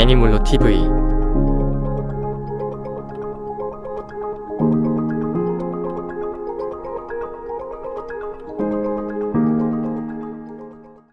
애니몰로 TV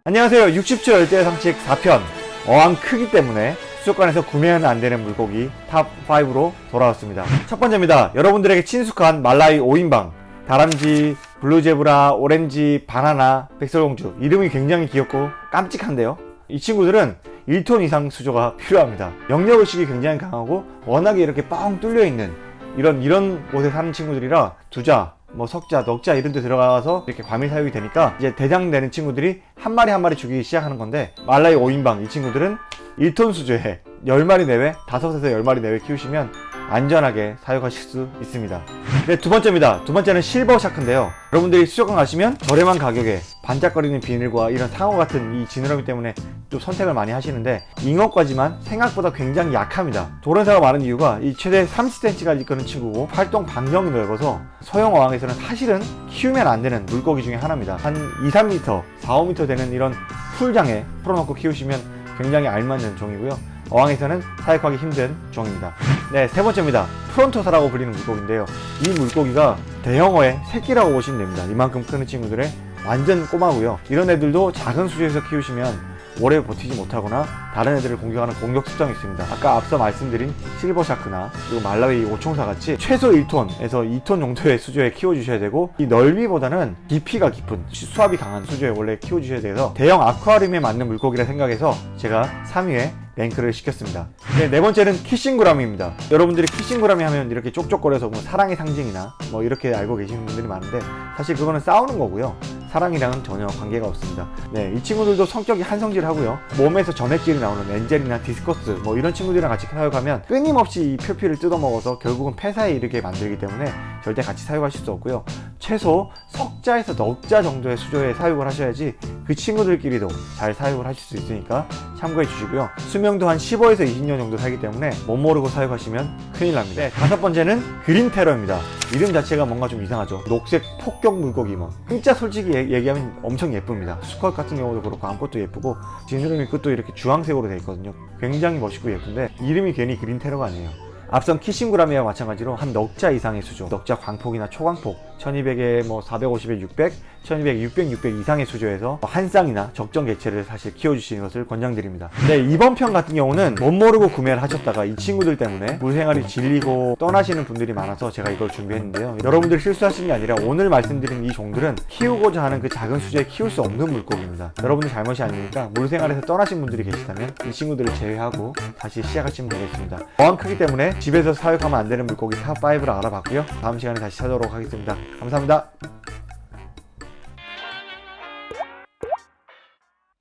안녕하세요. 60초 열대어 상식 4편. 어항 크기 때문에 수족관에서 구매는 안되는 물고기 탑5로 돌아왔습니다. 첫 번째입니다. 여러분들에게 친숙한 말라위 5인방. 다람쥐, 블루제브라, 오렌지, 바나나, 백설공주. 이름이 굉장히 귀엽고 깜찍한데요? 이 친구들은 1톤 이상 수조가 필요합니다. 영역 의식이 굉장히 강하고 워낙에 이렇게 뻥 뚫려 있는 이런 이런 곳에 사는 친구들이라 두자 뭐 석자, 넉자 이런 데 들어가서 이렇게 과밀 사육이 되니까 이제 대장 되는 친구들이 한 마리 한 마리 죽이기 시작하는 건데 말라이 5인방 이 친구들은 1톤 수조에 10마리 내외, 5에서 10마리 내외 키우시면 안전하게 사육하실 수 있습니다. 네, 두 번째입니다. 두 번째는 실버 샤크인데요. 여러분들이 수족관 가시면 저렴한 가격에 반짝거리는 비늘과 이런 상어 같은 이 지느러미 때문에 좀 선택을 많이 하시는데 잉어까지만 생각보다 굉장히 약합니다. 도련사가 많은 이유가 이 최대 30cm까지 끄는 친구고 활동 반경이 넓어서 소형 어항에서는 사실은 키우면 안 되는 물고기 중에 하나입니다. 한 2, 3m, 4, 5m 되는 이런 풀장에 풀어놓고 키우시면 굉장히 알맞는 종이고요. 어항에서는 사육하기 힘든 종입니다. 네 세 번째입니다. 프론토사라고 불리는 물고기인데요. 이 물고기가 대형어의 새끼라고 보시면 됩니다. 이만큼 크는 친구들의 완전 꼬마고요. 이런 애들도 작은 수조에서 키우시면 오래 버티지 못하거나 다른 애들을 공격하는 공격 습성이 있습니다. 아까 앞서 말씀드린 실버샤크나 그리고 말라위 오총사 같이 최소 1톤에서 2톤 정도의 수조에 키워주셔야 되고 이 넓이보다는 깊이가 깊은 수압이 강한 수조에 원래 키워주셔야 돼서 대형 아쿠아리움에 맞는 물고기라 생각해서 제가 3위에 랭크를 시켰습니다. 네, 네 번째는 키싱구라미입니다. 여러분들이 키싱구라미 하면 이렇게 쪽쪽거려서 뭐 사랑의 상징이나 뭐 이렇게 알고 계시는 분들이 많은데 사실 그거는 싸우는 거고요. 사랑이랑은 전혀 관계가 없습니다. 네, 이 친구들도 성격이 한성질하고요. 몸에서 점액질이 나오는 엔젤이나 디스커스 뭐 이런 친구들이랑 같이 사육하면 끊임없이 이 표피를 뜯어먹어서 결국은 폐사에 이르게 만들기 때문에 절대 같이 사육하실 수 없고요. 최소 석자에서 넉자 정도의 수조에 사육을 하셔야지 그 친구들끼리도 잘 사육을 하실 수 있으니까 참고해 주시고요. 수명도 한 15에서 20년 정도 살기 때문에 못 모르고 사육하시면 큰일 납니다. 네, 다섯 번째는 그린 테러입니다. 이름 자체가 뭔가 좀 이상하죠. 녹색 폭격 물고기 뭐. 진짜 솔직히 얘기하면 엄청 예쁩니다. 수컷 같은 경우도 그렇고 암컷도 예쁘고 지느러미 끝도 이렇게 주황색으로 되어 있거든요. 굉장히 멋있고 예쁜데 이름이 괜히 그린 테러가 아니에요 앞선 키싱구라미와 마찬가지로 한 넉자 이상의 수조 넉자 광폭이나 초광폭. 1200에 뭐 450에 600 1200, 600, 600 이상의 수조에서 한 쌍이나 적정 개체를 사실 키워주시는 것을 권장드립니다. 네 이번 편 같은 경우는 뭣 모르고 구매를 하셨다가 이 친구들 때문에 물생활이 질리고 떠나시는 분들이 많아서 제가 이걸 준비했는데요. 여러분들이 실수하시는 게 아니라 오늘 말씀드린 이 종들은 키우고자 하는 그 작은 수조에 키울 수 없는 물고기입니다. 여러분들 잘못이 아니니까 물생활에서 떠나신 분들이 계시다면 이 친구들을 제외하고 다시 시작하시면 되겠습니다. 어항 크기 때문에 집에서 사육하면 안 되는 물고기 탑5를 알아봤고요. 다음 시간에 다시 찾아오도록 하겠습니다. 감사합니다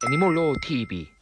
애니몰로 TV